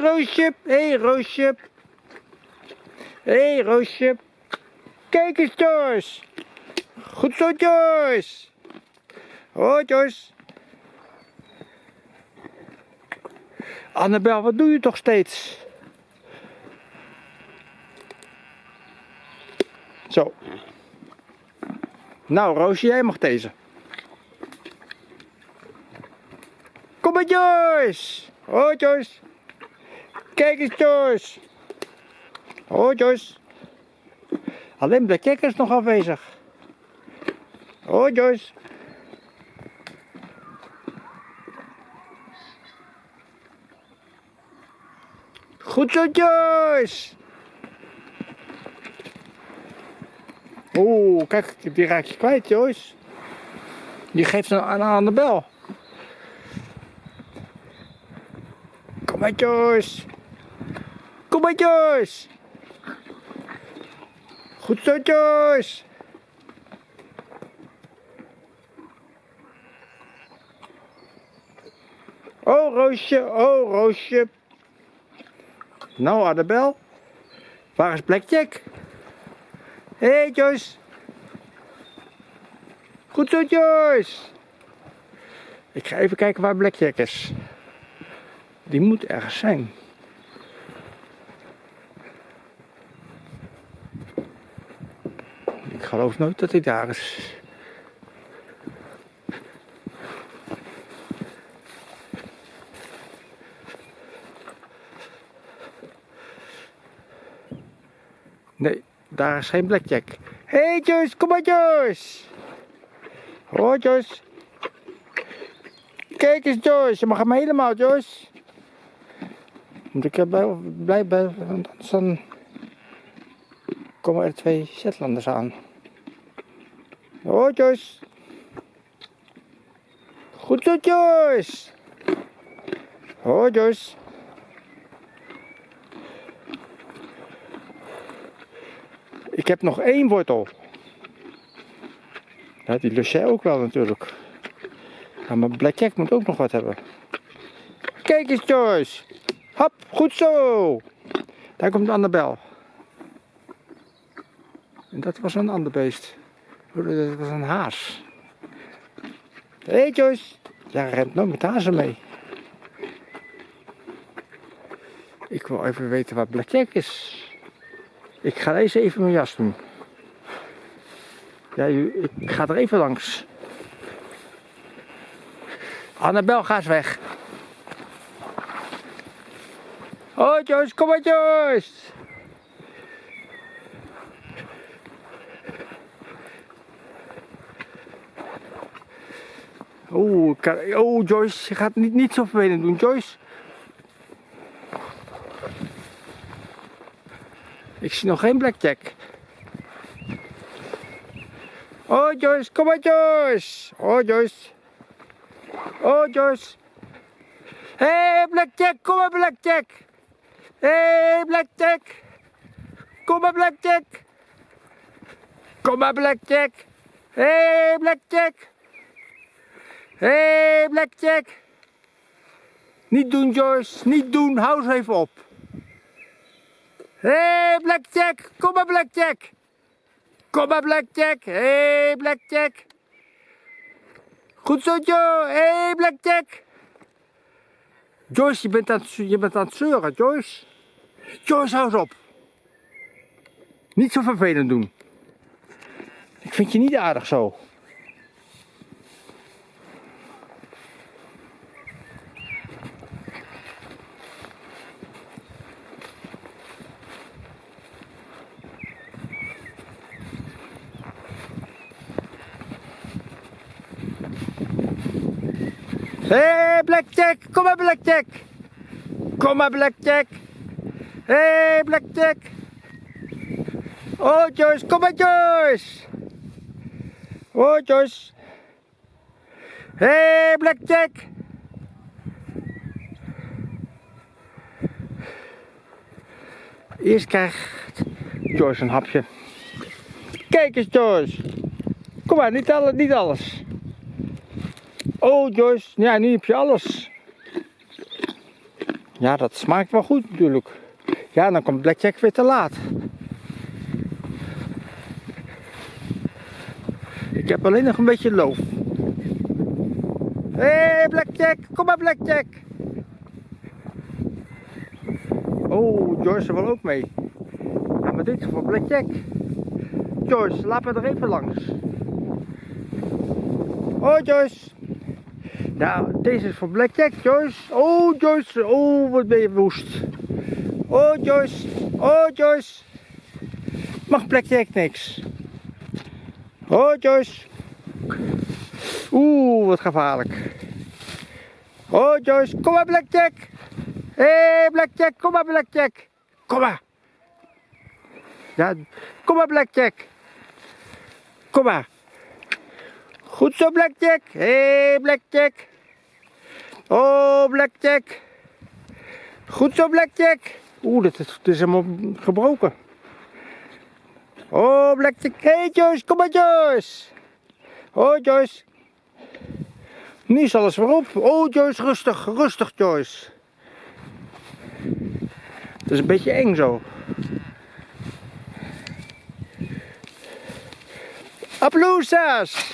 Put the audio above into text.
Roosje, hé hey, Roosje. Hé hey, Roosje. Kijk eens Joyce. Goed zo Joyce. Hoi Joyce. Annabel, wat doe je toch steeds? Zo. Nou, Roosje, jij mag deze. Kom maar, Joyce. Hoi, Joyce. Kijk eens, Joyce. Hoi, Joyce. Alleen de kikker is nog afwezig. Hoi, Joyce. Goed zo, Joyce. Oeh, kijk, die raak je kwijt, Joyce. Die geeft een aan, aan de bel. Kom maar, Joyce. Kom maar, Joyce. Goed zo, Joyce. Oh, Roosje. Oh, Roosje. Nou, Annabel. Waar is Blackjack? Hé, hey, Joyce. Goed zo, Joyce. Ik ga even kijken waar Blackjack is. Die moet ergens zijn. Ik geloof nooit dat hij daar is. Nee, daar is geen blackjack. Hé hey Joyce, kom maar Joyce. Hoi Joyce. Kijk eens Joyce, je mag hem helemaal Joyce. Moet ik erbij blij bij, want dan komen er twee Shetlanders aan. Hoi Joyce. Goed zo Joyce. Hoi Joyce. Ik heb nog één wortel. Die lust jij ook wel natuurlijk. Ja, maar Blackjack moet ook nog wat hebben. Kijk eens Joyce. Hop, goed zo. Daar komt Annabel. En dat was een ander beest. Dat was een haas. Hé Joyce. Ja, rent nooit met hazen mee. Ik wil even weten waar Blackjack is. Ik ga deze even mijn jas doen. Ja, ik ga er even langs. Annabel, ga eens weg. Oh Joyce, kom maar Joyce. Oeh, oh Joyce, je gaat niet, niet zo vervelend doen, Joyce. Ik zie nog geen blackjack. Oh Joyce, kom maar Joyce. Oh Joyce. Oh Joyce. Hé hey, blackjack, kom maar blackjack. Hé hey, blackjack. Kom maar blackjack. Kom maar blackjack. Hé hey, blackjack. Hé hey, blackjack. Niet doen Joyce, niet doen, hou eens even op. Hé, hey, Blackjack, kom maar Blackjack. Kom maar Blackjack, hé hey, Blackjack. Goed zo Joe, hé hey, Blackjack. Joyce, je bent, aan het, je bent aan het zeuren, Joyce. Joyce, hou eens op. Niet zo vervelend doen. Ik vind je niet aardig zo. Hé, hey, Blackjack, kom maar Blackjack. Kom maar Blackjack. Hé, hey, Blackjack. Oh, Joyce, kom maar Joyce. Oh, Joyce. Hé, hey, Blackjack. Eerst krijgt Joyce een hapje. Kijk eens Joyce. Kom maar, niet alles. Niet alles. Oh Joyce, ja nu heb je alles. Ja, dat smaakt wel goed natuurlijk. Ja, dan komt Blackjack weer te laat. Ik heb alleen nog een beetje loof. Hé, hey, Blackjack, kom maar Blackjack. Oh, Joyce wil ook mee. Ja, maar dit voor Blackjack. Joyce, laat me er even langs. Oh, Joyce. Ja, deze is voor Blackjack, Joyce. Oh, Joyce. Oh, wat ben je woest. Oh, Joyce. Oh, Joyce. Mag Blackjack niks. Oh, Joyce. Oeh, wat gevaarlijk. Oh, Joyce. Kom maar, Blackjack. Hé, hey, Blackjack. Kom maar, Blackjack. Kom maar. Ja, kom maar, Blackjack. Kom maar. Goed zo, Blackjack. Hé, hey, Blackjack. Oh, Blackjack. Goed zo, Blackjack. Oeh, dat is, helemaal gebroken. Oh, Blackjack. Hey, Joyce. Kom maar, Joyce. Oh, Joyce. Nu is alles weer op. Oh, Joyce, rustig. Rustig, Joyce. Het is een beetje eng zo. Applausas!